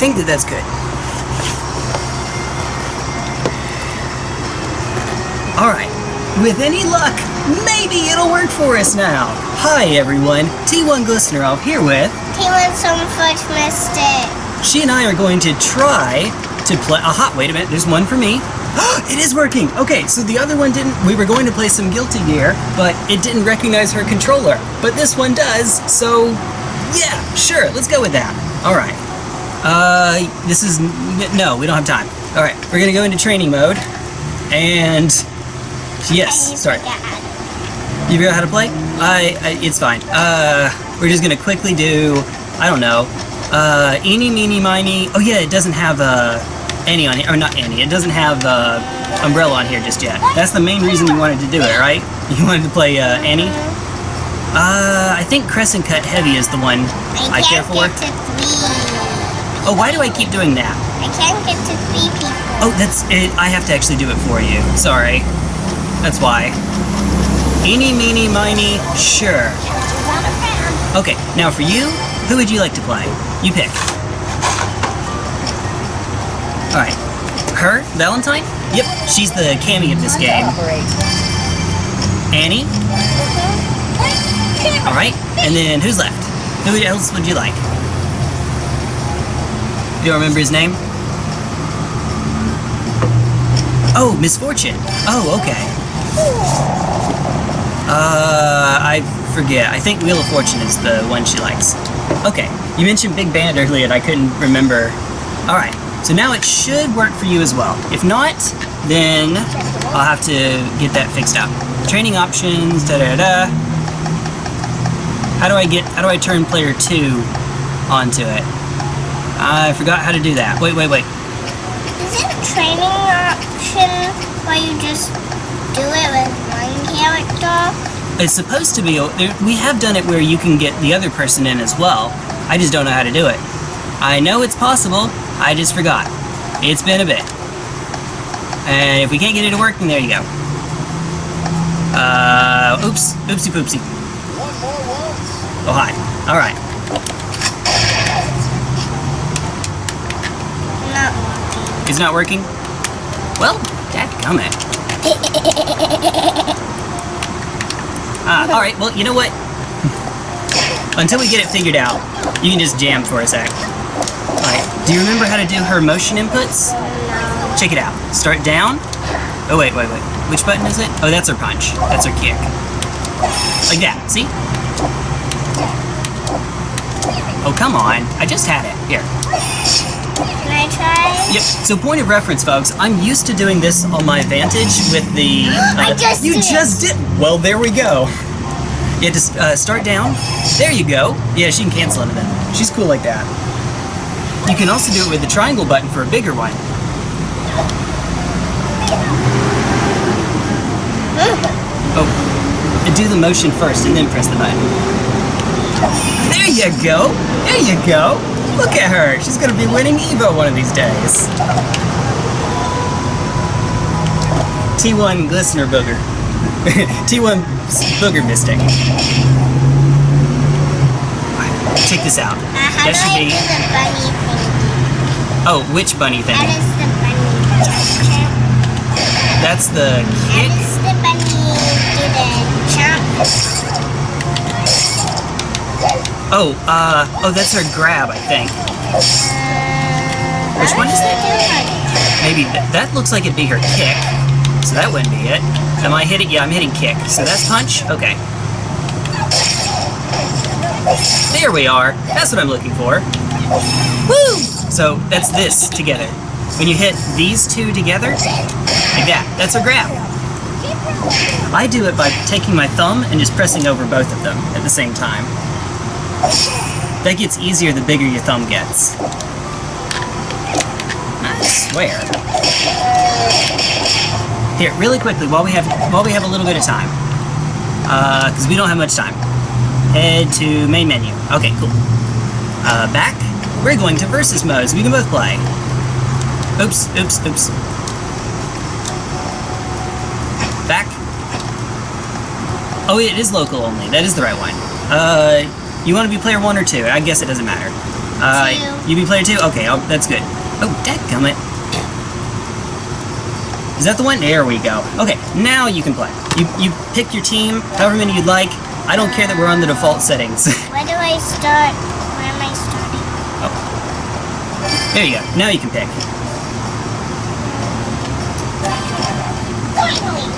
think that that's good. Alright, with any luck, maybe it'll work for us now. Hi everyone, T1 Glistener out here with... T1 Stonefoot Mystic. She and I are going to try to play... Aha, wait a minute, there's one for me. it is working! Okay, so the other one didn't... We were going to play some Guilty Gear, but it didn't recognize her controller. But this one does, so... Yeah, sure, let's go with that. Alright. Uh, this is... No, we don't have time. Alright, we're gonna go into training mode. And... Yes, sorry. You figure out how to play? I, I, it's fine. Uh, we're just gonna quickly do, I don't know, uh, eeny, meeny, miny. Oh yeah, it doesn't have, uh, Annie on here, or not Annie, it doesn't have, uh, Umbrella on here just yet. That's the main reason you wanted to do it, right? You wanted to play, uh, Annie? Uh, I think Crescent Cut Heavy is the one I, I care for. Get to three. Oh, why do I keep doing that? I can't get to three people. Oh, that's it. I have to actually do it for you. Sorry. That's why. Eeny, meeny, miny, sure. Okay, now for you, who would you like to play? You pick. Alright. Her? Valentine? Yep, she's the Cammy of this game. Annie? Alright, and then who's left? Who else would you like? Do you remember his name? Oh, Misfortune. Oh, okay. Uh, I forget. I think Wheel of Fortune is the one she likes. Okay, you mentioned Big Band earlier and I couldn't remember. Alright, so now it should work for you as well. If not, then I'll have to get that fixed up. Training options, da da da. How do I get, how do I turn player 2 onto it? I forgot how to do that. Wait, wait, wait. Is it a training option where you just do it with one character? It's supposed to be, we have done it where you can get the other person in as well. I just don't know how to do it. I know it's possible, I just forgot. It's been a bit. And if we can't get it to work, then there you go. Uh, oops, oopsie poopsie. One more one. Oh, hi. Alright. Not working. It's not working? Well, dadgummit. Ah, alright, well, you know what? Until we get it figured out, you can just jam for a sec. Alright, do you remember how to do her motion inputs? Check it out. Start down. Oh, wait, wait, wait. Which button is it? Oh, that's her punch. That's her kick. Like that, see? Oh, come on. I just had it. Here. Can I try? Yep. So point of reference, folks. I'm used to doing this on my Vantage with the. Uh, I just You did. just did. Well, there we go. You have to uh, start down. There you go. Yeah, she can cancel into that. She's cool like that. You can also do it with the triangle button for a bigger one. Oh, do the motion first and then press the button. There you go. There you go. Look at her. She's gonna be winning Evo one of these days. T1 Glistener Booger. T1 Booger Mystic. Check this out. Uh, That should be. do the bunny thing? Oh, which bunny thing? That is the bunny. That's the That kick. is the bunny do the jump. Oh, uh, oh, that's her grab, I think. Which one is that? Maybe th that looks like it'd be her kick. So that wouldn't be it. Am I hitting? Yeah, I'm hitting kick. So that's punch? Okay. There we are. That's what I'm looking for. Woo! So that's this together. When you hit these two together, like that, that's a grab. I do it by taking my thumb and just pressing over both of them at the same time. That gets easier the bigger your thumb gets. I swear. Here, really quickly, while we have while we have a little bit of time, because we don't have much time. Head to main menu. Okay, cool. Uh, back. We're going to versus mode, so we can both play. Oops, oops, oops. Back. Oh, it is local only. That is the right one. Uh, you want to be player one or two? I guess it doesn't matter. Uh, Two. you be player two? Okay, i that's good. Oh, dadgummit. Is that the one? There we go. Okay, now you can play. You you pick your team, however many you'd like. I don't care that we're on the default settings. Where do I start? Where am I starting? Oh. There you go. Now you can pick. Finally!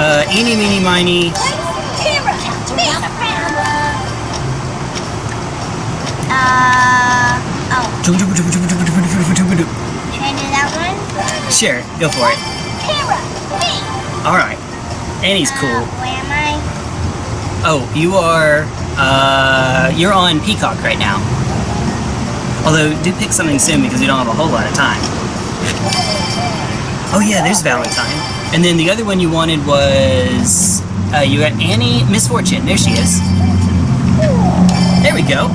Uh, eeny, meeny, miny. Uh, oh, I do that one? Sure, go for it. Camera! Me! Alright. Annie's Uh, cool. where am I? Oh, you are, uh, you're on Peacock right now. Although, do pick something soon because we don't have a whole lot of time. Oh yeah, there's Valentine. And then the other one you wanted was, uh, you got Annie Misfortune. There she is. There we go.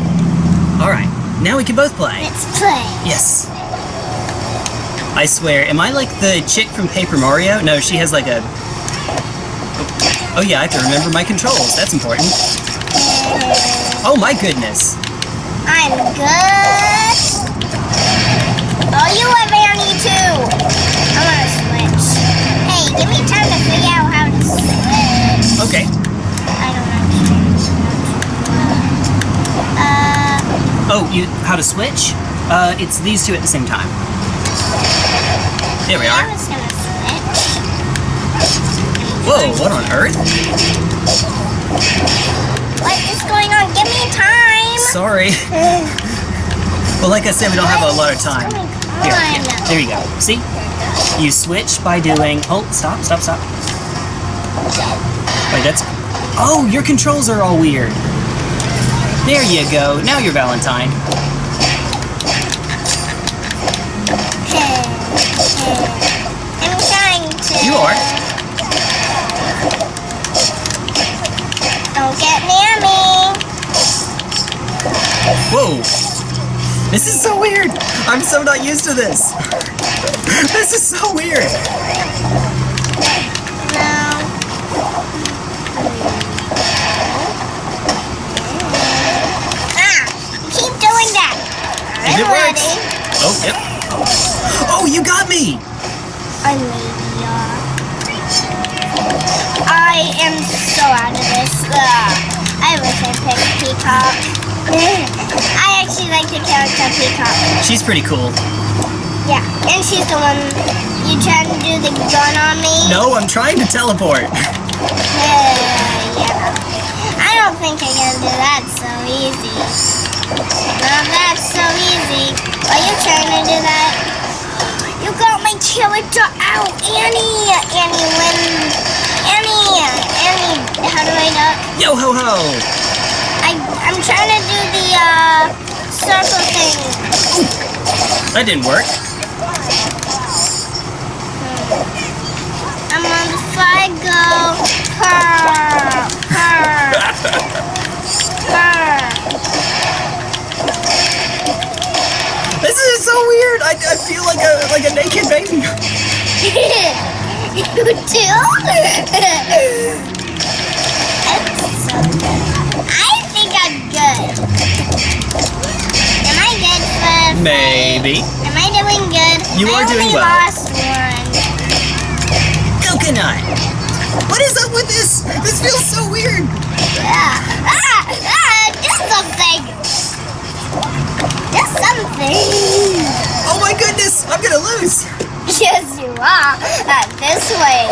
Alright, now we can both play. Let's play. Yes. I swear, am I like the chick from Paper Mario? No, she has like a... Oh yeah, I have to remember my controls. That's important. Oh my goodness. I'm good. Oh, you have Annie too. I want to switch. Hey, give me time you how to switch? Uh, it's these two at the same time. There we are. was gonna switch. Whoa, what on earth? What is going on? Give me time. Sorry. Well, like I said, we don't have a lot of time. Here, here, there you go. See? You switch by doing. Oh, stop, stop, stop. Wait, that's. Oh, your controls are all weird. There you go. Now you're Valentine. Okay. I'm trying to. You are. Don't get near me. Whoa. This is so weird. I'm so not used to this. This is so weird. No. Ah! Keep doing that. And it works. ready. Oh, yep. Oh, you got me. Are. I am so out of this. Ugh. I wish I picked Peacock. I actually like the character Peacock. She's pretty cool. Yeah, and she's the one you trying to do the gun on me. No, I'm trying to teleport. Uh, yeah. I don't think I can do that so easy. Not that's so easy. Are you trying to do that? You got my character out, Annie. Annie win. Annie. Annie. How do I duck? Yo ho ho. I I'm trying to do the uh circle thing. That didn't work. I'm on the fly go. Purr, weird. I, I feel like a like a naked baby. you do? So. I think I'm good. Am I good for? Maybe. Am I doing good? You I are doing only well. lost one. Coconut. Goodness, I'm gonna lose. Yes, you are. Uh, this way.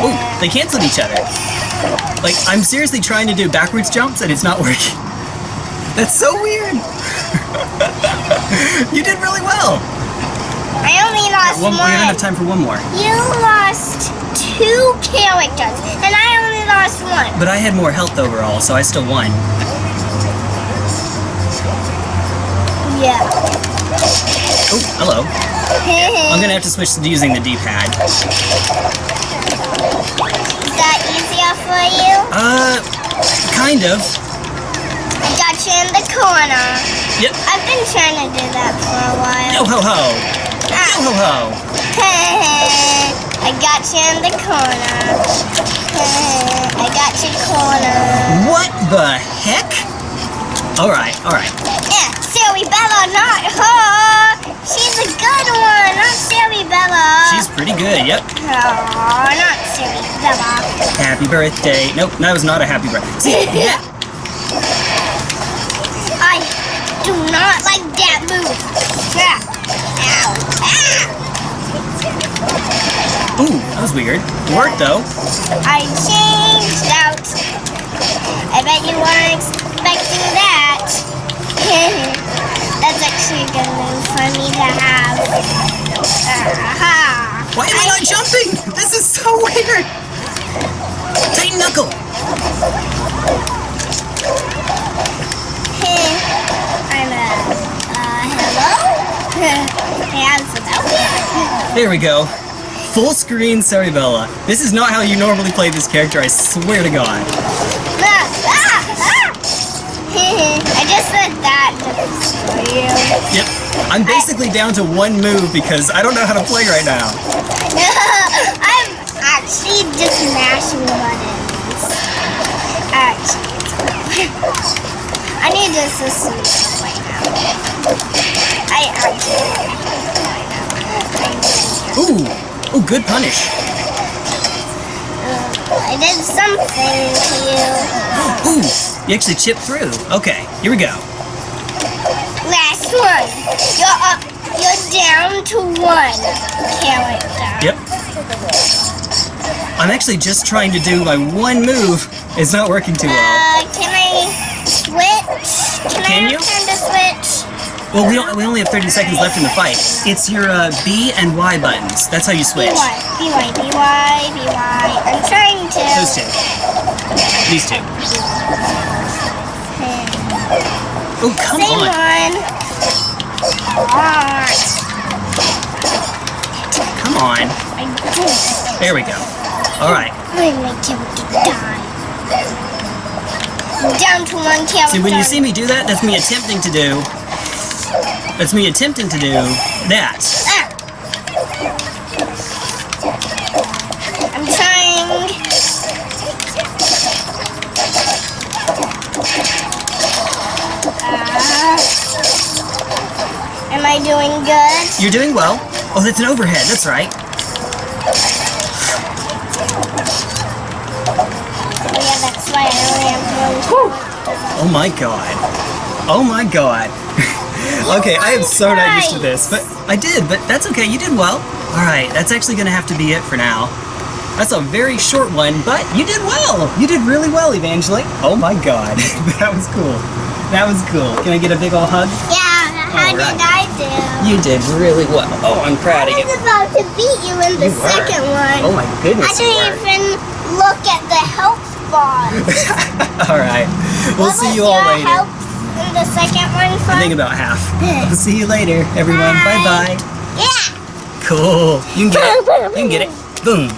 Oh, they canceled each other. Like, I'm seriously trying to do backwards jumps and it's not working. That's so weird. you did really well. I only lost One, one. we don't have time for one more. You lost two characters, and I only lost one. But I had more health overall, so I still won. Yeah. Oh, hello. I'm gonna have to switch to using the D-pad. Is that easier for you? Uh, kind of. I got you in the corner. Yep. I've been trying to do that for a while. Yo ho ho. Yo Ah. ho ho. I got you in the corner. I got your corner. What the heck? All right, all right. Yeah, Cerebella, not her. She's good one, not Cerebella. She's pretty good. Yep. Oh, not Sally Bella. Happy birthday. Nope, that was not a happy birthday. See, yeah. I do not like that move. Yeah. Ow. Ah. Ooh, that was weird. It worked though. I changed out. I bet you weren't expecting that. Actually a good move for me to have. Aha. Why am I not jumping? This is so weird. Tight knuckle. Hey, I'm a. Uh, hello? Hey, I'm Sophia. There we go. Full screen Cerebella. This is not how you normally play this character, I swear to God. Ah. I just said that to destroy you. Yep. I'm basically down to one move because I don't know how to play right now. I'm actually just mashing buttons. Actually, I need this to sleep right now. I actually right now. Ooh. Ooh, good punish. Uh, I did something to you. Ooh. You actually chipped through. Okay, here we go. Last one. You're up. You're down to one character. Yep. I'm actually just trying to do my one move. It's not working too well. Uh, can I switch? Can, Can I you? time to switch? Well, we, don't, we only have 30 seconds left in the fight. It's your uh, B and Y buttons. That's how you switch. B-Y, B-Y, B-Y, B-Y. I'm trying to. Those two. These two. Oh, come Same on. one. Ah, Come on. I did. There we go. All right. I'm him to die. Down to one character. See, when you see me do that, that's me attempting to do. That's me attempting to do that. Ah. I'm trying. Am I doing good? You're doing well. Oh, that's an overhead. That's right. Oh yeah, that's why I only have one. Oh my god. Oh my god. okay, I am so not used to this, but I did, but that's okay. You did well. All right, that's actually going to have to be it for now. That's a very short one, but you did well. You did really well, Evangeline. Oh my god. that was cool. That was cool. Can I get a big ol' hug? Yeah, how All right. did I do? You did really well. Oh, I'm proud of you. I was about to beat you in the You were. one. Oh my goodness, I didn't even look at the health bar. all right. We'll what see you all later. health in the second one I think about half. We'll see you later, everyone. Bye. Bye bye. yeah. Cool. You can get it. You can get it. Boom.